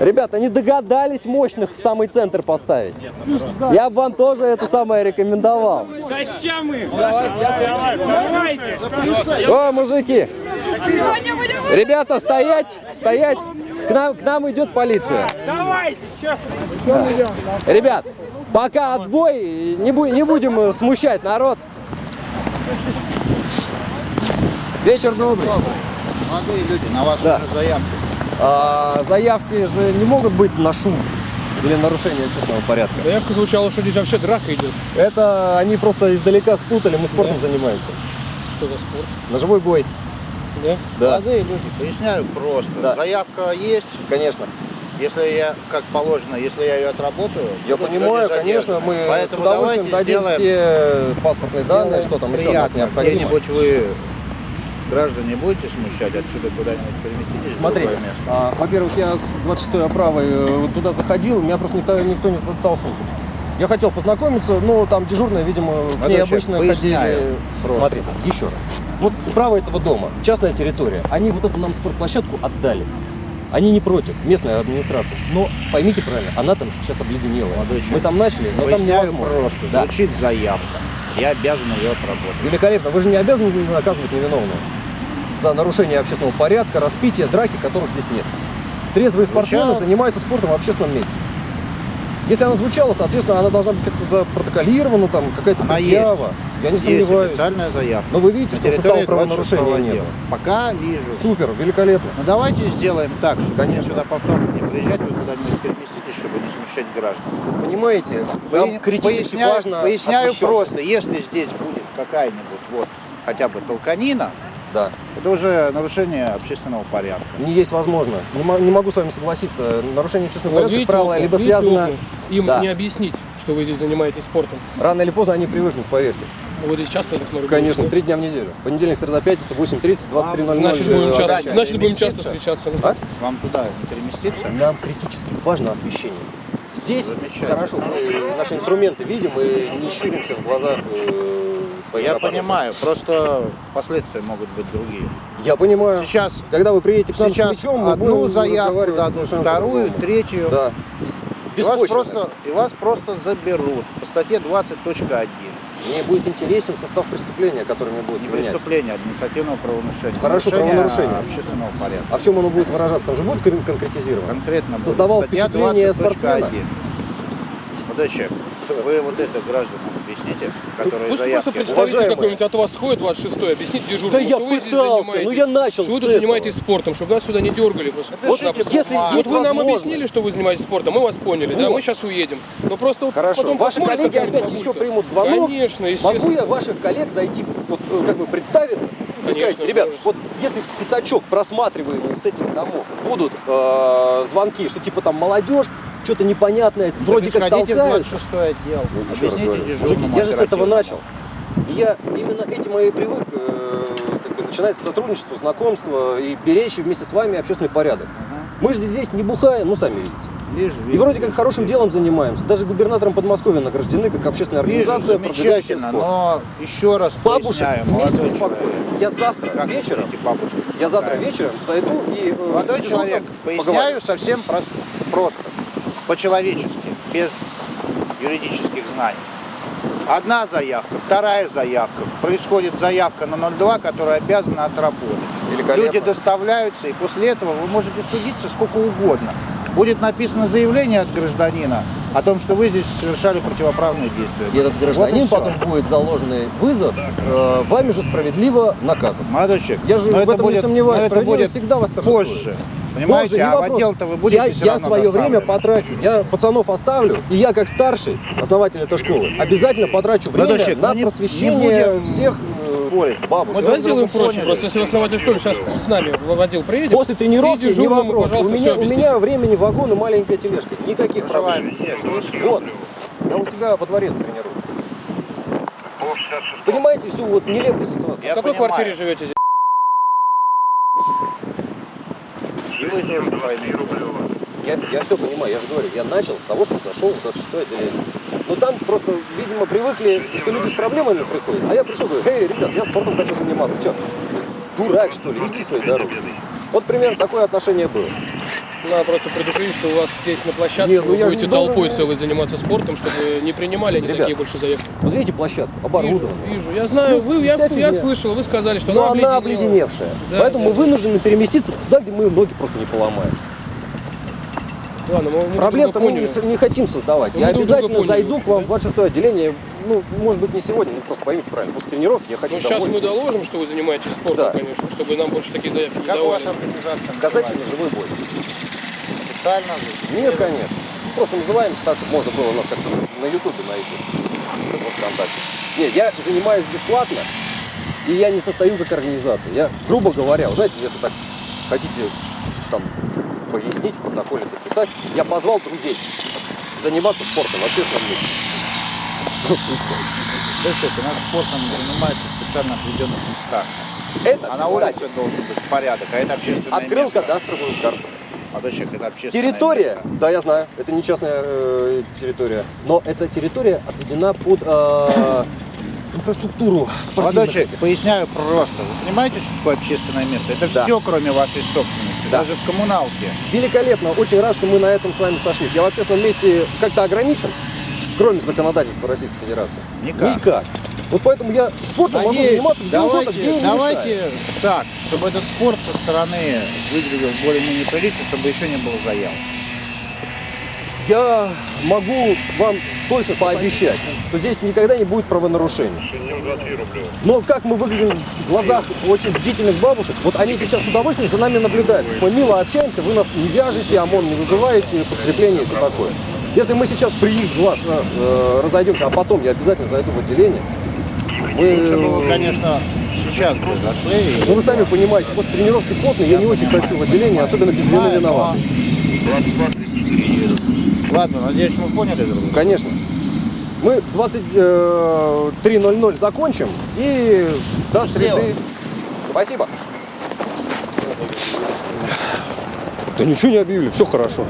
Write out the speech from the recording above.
Ребята, не догадались мощных в самый центр поставить. Я бы вам тоже это самое рекомендовал. О, мужики! Ребята, стоять! Стоять! К нам, к нам идет полиция. Давайте, сейчас. Ребят, пока отбой, не, бу- не будем э, смущать народ. Вечер добрый. Молодые люди, на вас Да. уже заявки. А, заявки же не могут быть на шум или нарушение общественного порядка. Заявка звучала, что здесь вообще драка идет. Это они просто издалека спутали, мы спортом Да. занимаемся. Что за спорт? Ножевой бой. Да? Да, Молодые люди, поясняю просто. Да. Заявка есть, конечно. если я, как положено, если я ее отработаю. Я понимаю, конечно, мы Поэтому с удовольствием дадим сделаем, все паспортные данные, что там еще у нас необходимо. Где-нибудь вы, граждане, будете смущать, отсюда куда-нибудь переместитесь в место. а, во-первых, я с 26-й оправой э, туда заходил, меня просто никто, никто не стал слушать. Я хотел познакомиться, но там дежурные, видимо, к ней обычно ходили. просто. Смотрите, еще раз. Вот право этого дома, частная территория. Они вот эту нам спортплощадку отдали. Они не против, местная администрация. Но поймите правильно, она там сейчас обледенелая. Молодой Мы там начали, но там невозможно. просто. Да. Звучит заявка. Я обязан ее отработать. Великолепно. Вы же не обязаны наказывать невиновного за нарушение общественного порядка, распитие, драки, которых здесь нет. Трезвые спортсмены Звучало. занимаются спортом в общественном месте. Если она звучала, соответственно, она должна быть как-то запротоколирована, там какая-то Она предъява. Я не Есть сомневаюсь. официальная заявка. Но вы видите, На что состава правонарушения 26-го нет. отдела. Пока вижу. Супер, великолепно. Ну давайте сделаем так, чтобы Конечно. сюда повторно не приезжать, вы куда-нибудь переместитесь, чтобы не смущать граждан. Понимаете, нам критически поясняю, важно поясняю освещенность. просто, если здесь будет какая-нибудь вот хотя бы толканина, Да, это уже нарушение общественного порядка. не есть возможно. Не, не могу с вами согласиться. Нарушение общественного Вот порядка, видите, как правило, окна, либо видите связано... окна? Им Да. не объяснить, что вы здесь занимаетесь спортом. Рано или поздно они привыкнут, поверьте. Вы здесь часто, я так смотрю, Конечно, три дня в неделю. Понедельник, среда, пятница, 8.30, 23.00. Значит, будем э, часто, Дача значит, будем часто встречаться. А? Вам туда переместиться? Нам критически важно освещение. Здесь хорошо, мы наши инструменты видим и не щуримся в глазах своих Я понимаю, просто последствия могут быть другие. Я понимаю. Сейчас, Когда вы приедете к нам с сейчас мячом, мы одну заявку дадут, вторую, третью. Да. И вас, просто, и вас просто заберут по статье 20.1. Мне будет интересен состав преступления, который мне будет Не применять. преступление, административного правонарушения. Хорошо, Нарушение правонарушение. общественного порядка. А в чем оно будет выражаться? Там же будет кон- конкретизировано? Конкретно будет Создавал статья впечатление 20.1. спортсмена? Молодой человек, вы вот это гражданам объясните, которые Пусть заявки... просто представитель какой-нибудь от вас сходит, 26-й, объясните дежурному, Да я что вы здесь пытался, занимаетесь. ну я начал Что вы тут занимаетесь спортом, чтобы нас сюда не дергали. Вот. Если Вот вы нам объяснили, что вы занимаетесь спортом, мы вас поняли, да, Вот. мы сейчас уедем. Но просто вот Хорошо. потом Ваши посмотрим, коллеги опять еще бабулька. примут звонок. Конечно, Могу естественно. я ваших коллег зайти, вот, э, как бы представиться и Конечно, сказать, ребят, вот если пятачок просматриваемый с этих домов будут э, звонки, что типа там молодежь, что-то непонятное, вроде как Сходите в толкаются. 26 отдел, Ну, объясните дежурному мужики, я же с этого начал. И я именно этим и привык э, как бы начинать сотрудничество, знакомство и беречь вместе с вами общественный порядок. Ага. Мы же здесь не бухаем, ну сами видите. Вижу, И вижу, вроде как вижу, хорошим вижу. делом занимаемся. Даже губернатором Подмосковья награждены как общественная Вижу, организация, продвигающая замечательно, спорт. но еще раз Бабушек вместе успокоим. Я завтра Как вечером, бабушек я завтра вечером зайду и... э, Молодой человек, поговорю. поясняю совсем просто, просто, по-человечески, без юридических знаний. Одна заявка, вторая заявка. Происходит заявка на 02, которая обязана отработать. Люди доставляются, и после этого вы можете судиться сколько угодно. Будет написано заявление от гражданина о том, что вы здесь совершали противоправные действия. И этот гражданин Вот и потом будет заложенный вызов, э, вами же справедливо наказан. Молодой человек, Я же но в это этом не будет, сомневаюсь, но это будет всегда восторжествует. позже. Понимаете, не а в вопрос. отдел-то вы будете я, все я равно свое время потрачу. Я пацанов оставлю, и я как старший основатель этой школы обязательно потрачу время человек, на ну не- просвещение не будем всех э, спорить. бабушек. Мы Давай сделаем проще. поняли. Просто если основатель школы сейчас с нами в отдел приедет, После тренировки не вопрос. У меня, у меня времени вагон и маленькая тележка. Никаких проблем. Проживаем здесь. Вот. Я у себя во дворе тренируюсь. Понимаете всю вот нелепую ситуацию? Я в какой понимаю. квартире живете? здесь? И тоже поймете. Я, я все понимаю, я же говорю, я начал с того, что зашел в 26 отделение. Но там просто, видимо, привыкли, что люди с проблемами приходят. А я пришел, говорю, эй, ребят, я спортом хочу заниматься. Че, дурак, что ли? Иди своей дорогой. Вот примерно такое отношение было. Надо просто предупредить, что у вас здесь на площадке Нет, ну вы я будете толпой целой заниматься спортом, чтобы не принимали они Ребят, такие больше заявки. Вот видите площадку, оборудованную. Вижу, вижу. Я знаю, вы, я, я слышал, вы сказали, что Но она обледеневшая. Да, Поэтому да, мы да. вынуждены переместиться туда, где мы ноги просто не поломаем. Ладно, мы, мы Проблем-то мы не, не хотим создавать. Я мы друга обязательно зайду к вам в да? 26 отделение. Ну, может быть, не сегодня, ну просто поймите правильно. После тренировки я хочу Ну, сейчас мы доложим, что вы занимаетесь спортом, Да. конечно, чтобы нам больше такие заявки не Как у вас организация Казачий ножевой бой. Официально? Нет, конечно. Просто называемся так, чтобы можно было нас как-то на ютубе найти. Вот ВКонтакте. Нет, я занимаюсь бесплатно, и я не состою как организация. Я, грубо говоря, вот знаете, если так хотите там пояснить, в протоколе записать, я позвал друзей заниматься спортом в общественном месте. Ну. Да что, у нас спортом занимаются в специально определенных местах. Это, А на улице должен быть порядок, а это общественное открыл место. кадастровую карту. А то человек, это общественное Территория, место. да, я знаю, это не частная э, территория, но эта территория отведена под э, инфраструктуру спортивных Молодой человек, поясняю просто. Вы понимаете, что такое общественное место? Это Да. все, кроме вашей собственности. Да. Даже в коммуналке. Великолепно, очень рад, что мы на этом с вами сошлись. Я в общественном месте как-то ограничен, кроме законодательства Российской Федерации? Никак. Никак. Вот поэтому я спортом могу Надеюсь, заниматься где угодно, где давайте, не давайте мешает. так, чтобы этот спорт со стороны выглядел более-менее прилично, чтобы еще не было заяв. Я могу вам точно пообещать, что здесь никогда не будет правонарушений. Но как мы выглядим в глазах очень бдительных бабушек, вот они сейчас с удовольствием за нами наблюдают. Мы мило общаемся, вы нас не вяжете, ОМОН не вызываете, подкрепление и все такое. Если мы сейчас при их глаз э, разойдемся, а потом я обязательно зайду в отделение, мы... Лучше бы вы, конечно, сейчас бы зашли. Ну вы сами понимаете, после тренировки потный, я не очень хочу в отделение, особенно без вины Понимаю, виноват. но- Ладно, надеюсь, мы поняли друг друга. Конечно. Мы в 23.00 закончим и до среды. Спасибо. Да ничего не объявили, все хорошо.